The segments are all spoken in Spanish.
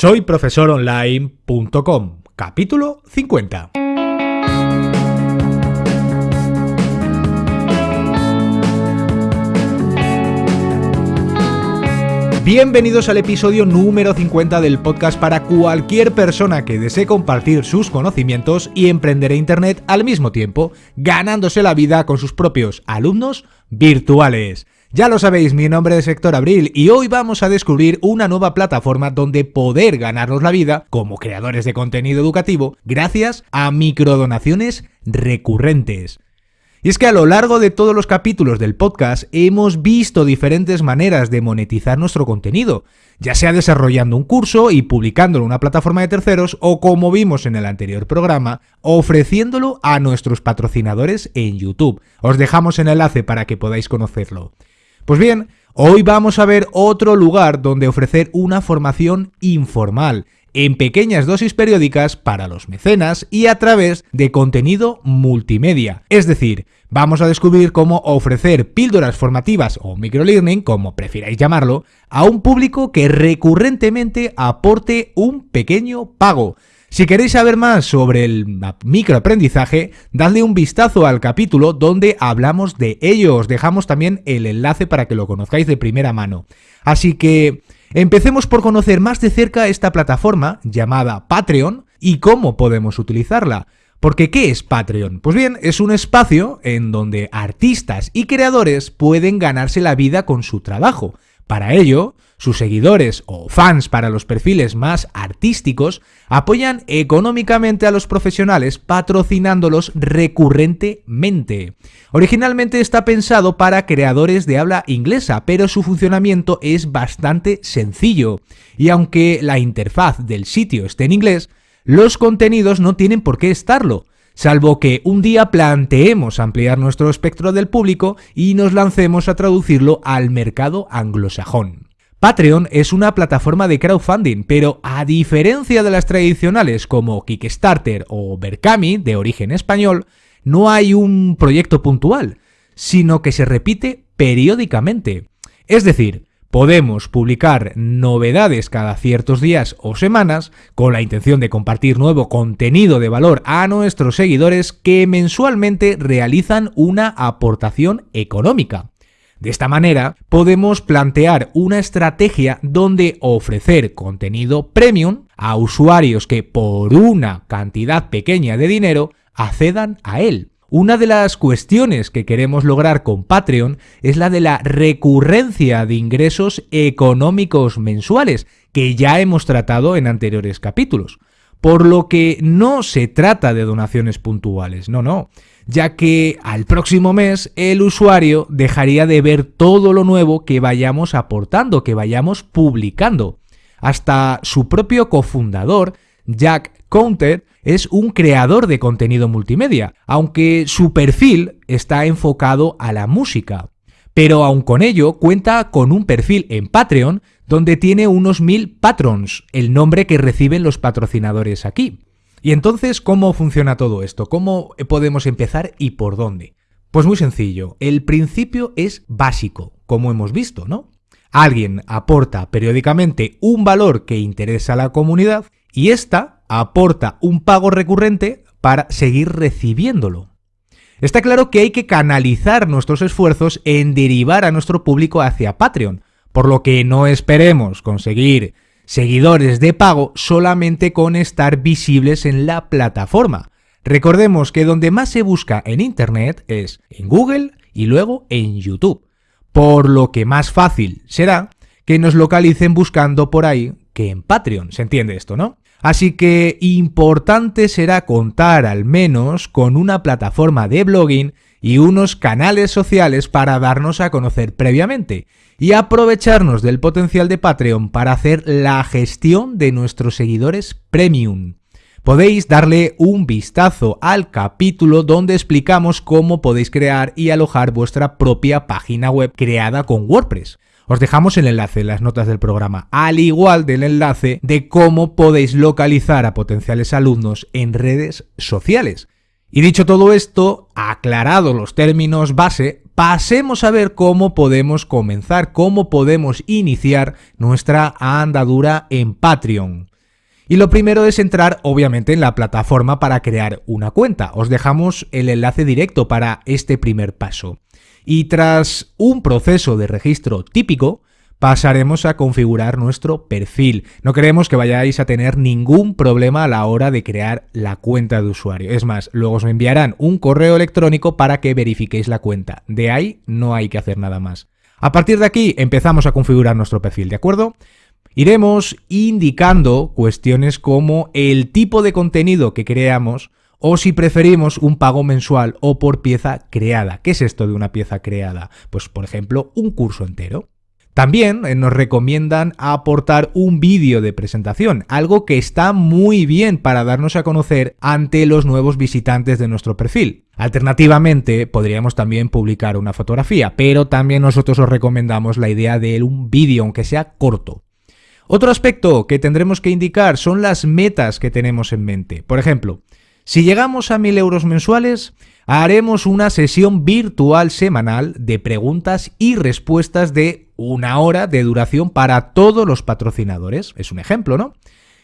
Soy profesoronline.com, capítulo 50. Bienvenidos al episodio número 50 del podcast para cualquier persona que desee compartir sus conocimientos y emprender en Internet al mismo tiempo, ganándose la vida con sus propios alumnos virtuales. Ya lo sabéis, mi nombre es Héctor Abril y hoy vamos a descubrir una nueva plataforma donde poder ganarnos la vida como creadores de contenido educativo gracias a microdonaciones recurrentes. Y es que a lo largo de todos los capítulos del podcast hemos visto diferentes maneras de monetizar nuestro contenido, ya sea desarrollando un curso y publicándolo en una plataforma de terceros o como vimos en el anterior programa, ofreciéndolo a nuestros patrocinadores en YouTube. Os dejamos el enlace para que podáis conocerlo. Pues bien, hoy vamos a ver otro lugar donde ofrecer una formación informal, en pequeñas dosis periódicas para los mecenas y a través de contenido multimedia. Es decir, vamos a descubrir cómo ofrecer píldoras formativas o microlearning, como prefiráis llamarlo, a un público que recurrentemente aporte un pequeño pago. Si queréis saber más sobre el microaprendizaje, dadle un vistazo al capítulo donde hablamos de ello. Os dejamos también el enlace para que lo conozcáis de primera mano. Así que empecemos por conocer más de cerca esta plataforma llamada Patreon y cómo podemos utilizarla. Porque ¿qué es Patreon? Pues bien, es un espacio en donde artistas y creadores pueden ganarse la vida con su trabajo. Para ello, sus seguidores o fans para los perfiles más artísticos apoyan económicamente a los profesionales patrocinándolos recurrentemente. Originalmente está pensado para creadores de habla inglesa, pero su funcionamiento es bastante sencillo. Y aunque la interfaz del sitio esté en inglés, los contenidos no tienen por qué estarlo salvo que un día planteemos ampliar nuestro espectro del público y nos lancemos a traducirlo al mercado anglosajón. Patreon es una plataforma de crowdfunding, pero a diferencia de las tradicionales como Kickstarter o Berkami, de origen español, no hay un proyecto puntual, sino que se repite periódicamente. Es decir, Podemos publicar novedades cada ciertos días o semanas con la intención de compartir nuevo contenido de valor a nuestros seguidores que mensualmente realizan una aportación económica. De esta manera, podemos plantear una estrategia donde ofrecer contenido premium a usuarios que por una cantidad pequeña de dinero accedan a él. Una de las cuestiones que queremos lograr con Patreon es la de la recurrencia de ingresos económicos mensuales, que ya hemos tratado en anteriores capítulos. Por lo que no se trata de donaciones puntuales, no, no, ya que al próximo mes el usuario dejaría de ver todo lo nuevo que vayamos aportando, que vayamos publicando. Hasta su propio cofundador, Jack Counter, es un creador de contenido multimedia, aunque su perfil está enfocado a la música. Pero aun con ello cuenta con un perfil en Patreon donde tiene unos mil patrons, el nombre que reciben los patrocinadores aquí. Y entonces, ¿cómo funciona todo esto? ¿Cómo podemos empezar y por dónde? Pues muy sencillo, el principio es básico, como hemos visto, ¿no? Alguien aporta periódicamente un valor que interesa a la comunidad y esta aporta un pago recurrente para seguir recibiéndolo. Está claro que hay que canalizar nuestros esfuerzos en derivar a nuestro público hacia Patreon, por lo que no esperemos conseguir seguidores de pago solamente con estar visibles en la plataforma. Recordemos que donde más se busca en Internet es en Google y luego en YouTube, por lo que más fácil será que nos localicen buscando por ahí que en Patreon. ¿Se entiende esto, no? Así que importante será contar al menos con una plataforma de blogging y unos canales sociales para darnos a conocer previamente y aprovecharnos del potencial de Patreon para hacer la gestión de nuestros seguidores premium. Podéis darle un vistazo al capítulo donde explicamos cómo podéis crear y alojar vuestra propia página web creada con WordPress. Os dejamos el enlace en las notas del programa, al igual del enlace de cómo podéis localizar a potenciales alumnos en redes sociales. Y dicho todo esto, aclarado los términos base, pasemos a ver cómo podemos comenzar, cómo podemos iniciar nuestra andadura en Patreon. Y lo primero es entrar obviamente en la plataforma para crear una cuenta. Os dejamos el enlace directo para este primer paso. Y tras un proceso de registro típico, pasaremos a configurar nuestro perfil. No queremos que vayáis a tener ningún problema a la hora de crear la cuenta de usuario. Es más, luego os enviarán un correo electrónico para que verifiquéis la cuenta. De ahí no hay que hacer nada más. A partir de aquí empezamos a configurar nuestro perfil, ¿de acuerdo? Iremos indicando cuestiones como el tipo de contenido que creamos o si preferimos un pago mensual o por pieza creada. ¿Qué es esto de una pieza creada? Pues por ejemplo un curso entero. También eh, nos recomiendan aportar un vídeo de presentación, algo que está muy bien para darnos a conocer ante los nuevos visitantes de nuestro perfil. Alternativamente, podríamos también publicar una fotografía, pero también nosotros os recomendamos la idea de un vídeo, aunque sea corto. Otro aspecto que tendremos que indicar son las metas que tenemos en mente. Por ejemplo, si llegamos a 1000 euros mensuales, haremos una sesión virtual semanal de preguntas y respuestas de una hora de duración para todos los patrocinadores. Es un ejemplo, ¿no?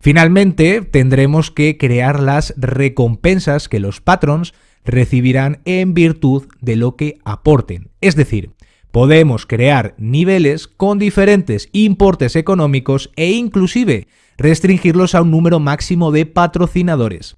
Finalmente, tendremos que crear las recompensas que los patrons recibirán en virtud de lo que aporten. Es decir, Podemos crear niveles con diferentes importes económicos e inclusive restringirlos a un número máximo de patrocinadores.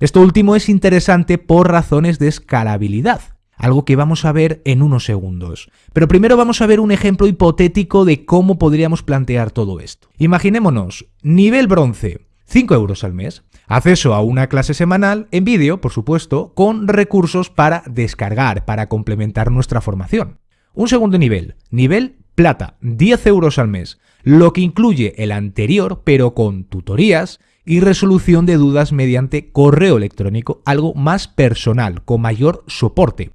Esto último es interesante por razones de escalabilidad, algo que vamos a ver en unos segundos. Pero primero vamos a ver un ejemplo hipotético de cómo podríamos plantear todo esto. Imaginémonos, nivel bronce, 5 euros al mes, acceso a una clase semanal en vídeo, por supuesto, con recursos para descargar, para complementar nuestra formación. Un segundo nivel, nivel plata, 10 euros al mes, lo que incluye el anterior pero con tutorías y resolución de dudas mediante correo electrónico, algo más personal, con mayor soporte.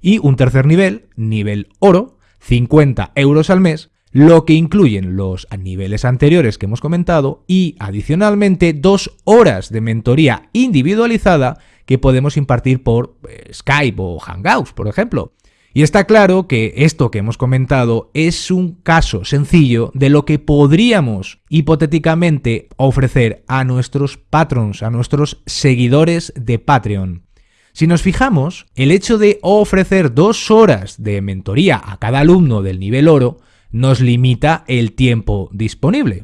Y un tercer nivel, nivel oro, 50 euros al mes, lo que incluyen los niveles anteriores que hemos comentado y adicionalmente dos horas de mentoría individualizada que podemos impartir por eh, Skype o Hangouts, por ejemplo. Y está claro que esto que hemos comentado es un caso sencillo de lo que podríamos hipotéticamente ofrecer a nuestros patrons, a nuestros seguidores de Patreon. Si nos fijamos, el hecho de ofrecer dos horas de mentoría a cada alumno del nivel oro nos limita el tiempo disponible.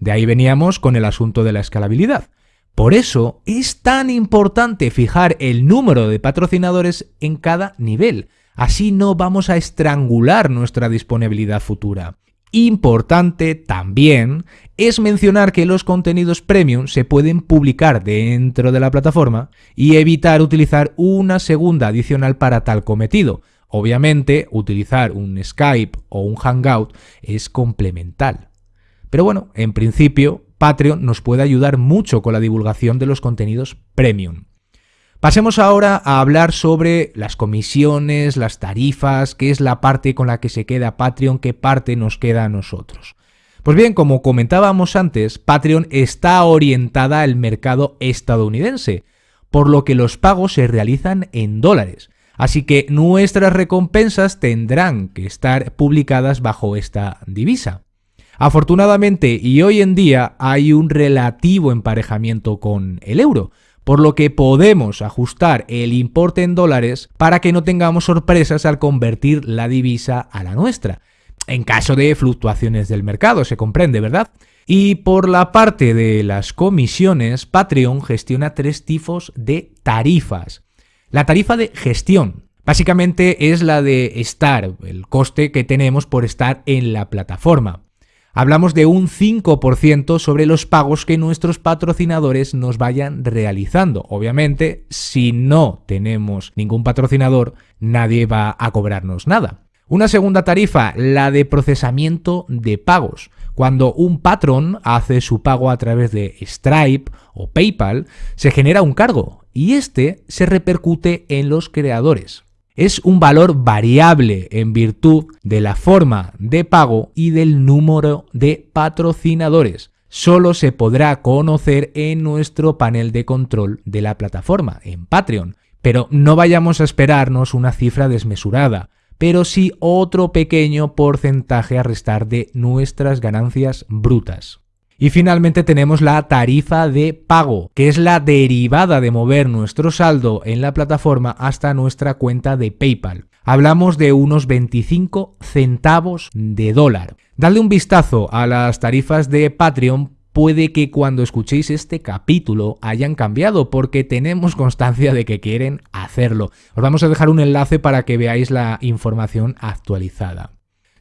De ahí veníamos con el asunto de la escalabilidad. Por eso es tan importante fijar el número de patrocinadores en cada nivel, Así no vamos a estrangular nuestra disponibilidad futura. Importante también es mencionar que los contenidos premium se pueden publicar dentro de la plataforma y evitar utilizar una segunda adicional para tal cometido. Obviamente, utilizar un Skype o un Hangout es complemental. Pero bueno, en principio, Patreon nos puede ayudar mucho con la divulgación de los contenidos premium. Pasemos ahora a hablar sobre las comisiones, las tarifas, qué es la parte con la que se queda Patreon, qué parte nos queda a nosotros. Pues bien, como comentábamos antes, Patreon está orientada al mercado estadounidense, por lo que los pagos se realizan en dólares. Así que nuestras recompensas tendrán que estar publicadas bajo esta divisa. Afortunadamente y hoy en día hay un relativo emparejamiento con el euro, por lo que podemos ajustar el importe en dólares para que no tengamos sorpresas al convertir la divisa a la nuestra. En caso de fluctuaciones del mercado, se comprende, ¿verdad? Y por la parte de las comisiones, Patreon gestiona tres tipos de tarifas. La tarifa de gestión, básicamente es la de estar, el coste que tenemos por estar en la plataforma hablamos de un 5% sobre los pagos que nuestros patrocinadores nos vayan realizando. Obviamente, si no tenemos ningún patrocinador, nadie va a cobrarnos nada. Una segunda tarifa, la de procesamiento de pagos. Cuando un patrón hace su pago a través de Stripe o PayPal, se genera un cargo y este se repercute en los creadores es un valor variable en virtud de la forma de pago y del número de patrocinadores. Solo se podrá conocer en nuestro panel de control de la plataforma, en Patreon. Pero no vayamos a esperarnos una cifra desmesurada. pero sí otro pequeño porcentaje a restar de nuestras ganancias brutas. Y finalmente tenemos la tarifa de pago, que es la derivada de mover nuestro saldo en la plataforma hasta nuestra cuenta de PayPal. Hablamos de unos 25 centavos de dólar. Dadle un vistazo a las tarifas de Patreon puede que cuando escuchéis este capítulo hayan cambiado porque tenemos constancia de que quieren hacerlo. Os vamos a dejar un enlace para que veáis la información actualizada.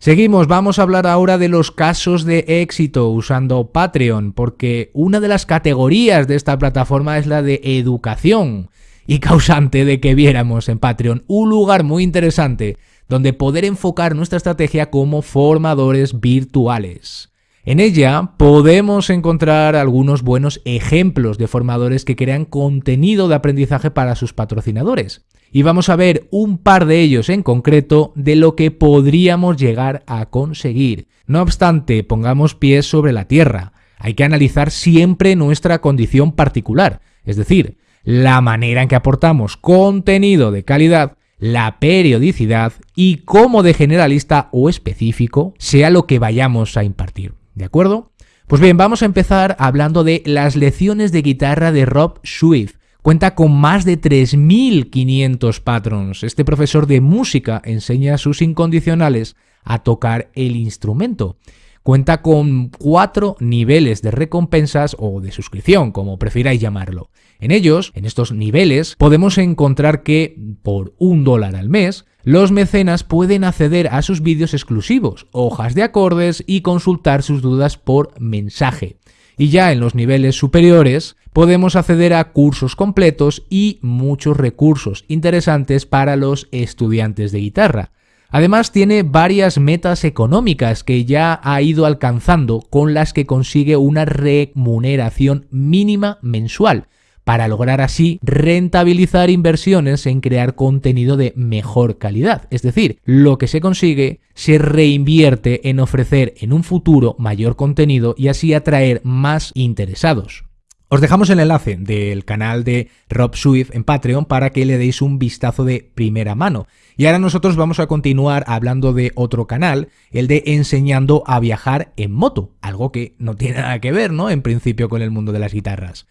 Seguimos, vamos a hablar ahora de los casos de éxito usando Patreon, porque una de las categorías de esta plataforma es la de educación y causante de que viéramos en Patreon un lugar muy interesante donde poder enfocar nuestra estrategia como formadores virtuales. En ella podemos encontrar algunos buenos ejemplos de formadores que crean contenido de aprendizaje para sus patrocinadores y vamos a ver un par de ellos en concreto de lo que podríamos llegar a conseguir. No obstante, pongamos pies sobre la tierra. Hay que analizar siempre nuestra condición particular, es decir, la manera en que aportamos contenido de calidad, la periodicidad y cómo de generalista o específico sea lo que vayamos a impartir. ¿De acuerdo? Pues bien, vamos a empezar hablando de las lecciones de guitarra de Rob Swift, Cuenta con más de 3.500 patrons. Este profesor de música enseña a sus incondicionales a tocar el instrumento. Cuenta con cuatro niveles de recompensas o de suscripción, como prefiráis llamarlo. En ellos, en estos niveles, podemos encontrar que por un dólar al mes, los mecenas pueden acceder a sus vídeos exclusivos, hojas de acordes y consultar sus dudas por mensaje. Y ya en los niveles superiores podemos acceder a cursos completos y muchos recursos interesantes para los estudiantes de guitarra. Además tiene varias metas económicas que ya ha ido alcanzando con las que consigue una remuneración mínima mensual, para lograr así rentabilizar inversiones en crear contenido de mejor calidad. Es decir, lo que se consigue se reinvierte en ofrecer en un futuro mayor contenido y así atraer más interesados. Os dejamos el enlace del canal de Rob Swift en Patreon para que le deis un vistazo de primera mano. Y ahora nosotros vamos a continuar hablando de otro canal, el de enseñando a viajar en moto, algo que no tiene nada que ver, ¿no? En principio con el mundo de las guitarras.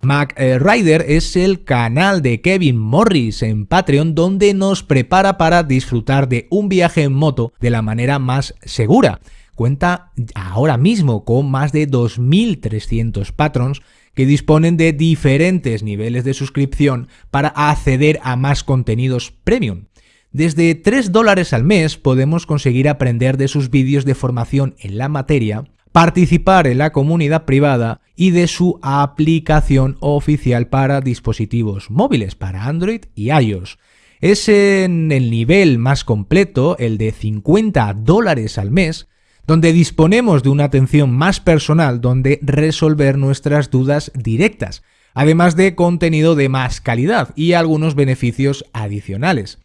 Mac eh, Rider es el canal de Kevin Morris en Patreon donde nos prepara para disfrutar de un viaje en moto de la manera más segura. Cuenta ahora mismo con más de 2.300 patrons que disponen de diferentes niveles de suscripción para acceder a más contenidos premium. Desde 3 dólares al mes podemos conseguir aprender de sus vídeos de formación en la materia participar en la comunidad privada y de su aplicación oficial para dispositivos móviles, para Android y iOS. Es en el nivel más completo, el de 50 dólares al mes, donde disponemos de una atención más personal donde resolver nuestras dudas directas, además de contenido de más calidad y algunos beneficios adicionales.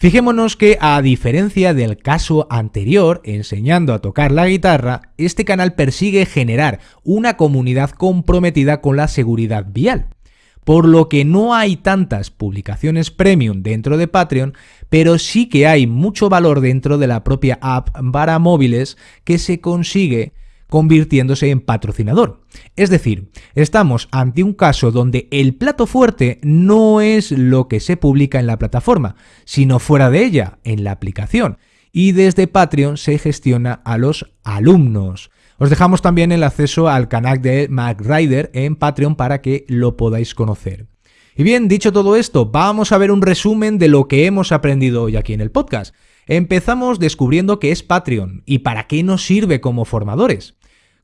Fijémonos que, a diferencia del caso anterior, enseñando a tocar la guitarra, este canal persigue generar una comunidad comprometida con la seguridad vial. Por lo que no hay tantas publicaciones premium dentro de Patreon, pero sí que hay mucho valor dentro de la propia app para móviles que se consigue convirtiéndose en patrocinador. Es decir, estamos ante un caso donde el plato fuerte no es lo que se publica en la plataforma, sino fuera de ella, en la aplicación. Y desde Patreon se gestiona a los alumnos. Os dejamos también el acceso al canal de MacRider en Patreon para que lo podáis conocer. Y bien, dicho todo esto, vamos a ver un resumen de lo que hemos aprendido hoy aquí en el podcast. Empezamos descubriendo qué es Patreon y para qué nos sirve como formadores.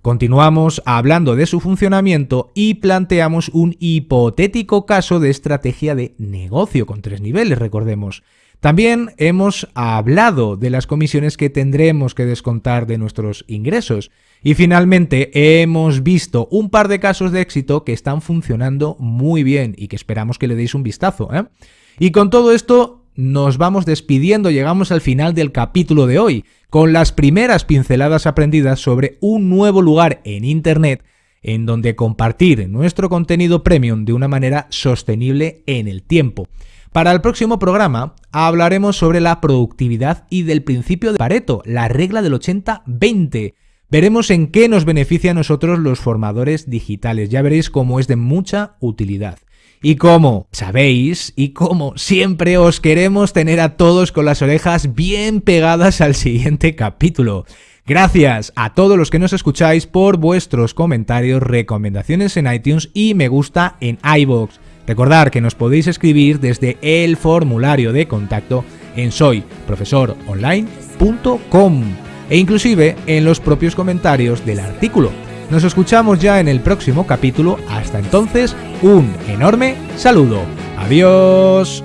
Continuamos hablando de su funcionamiento y planteamos un hipotético caso de estrategia de negocio con tres niveles, recordemos. También hemos hablado de las comisiones que tendremos que descontar de nuestros ingresos. Y finalmente hemos visto un par de casos de éxito que están funcionando muy bien y que esperamos que le deis un vistazo. ¿eh? Y con todo esto nos vamos despidiendo, llegamos al final del capítulo de hoy, con las primeras pinceladas aprendidas sobre un nuevo lugar en Internet en donde compartir nuestro contenido premium de una manera sostenible en el tiempo. Para el próximo programa hablaremos sobre la productividad y del principio de Pareto, la regla del 80-20. Veremos en qué nos beneficia a nosotros los formadores digitales. Ya veréis cómo es de mucha utilidad. Y como sabéis, y como siempre os queremos tener a todos con las orejas bien pegadas al siguiente capítulo. Gracias a todos los que nos escucháis por vuestros comentarios, recomendaciones en iTunes y me gusta en iBox. Recordad que nos podéis escribir desde el formulario de contacto en soyprofesoronline.com e inclusive en los propios comentarios del artículo. Nos escuchamos ya en el próximo capítulo. Hasta entonces, un enorme saludo. Adiós.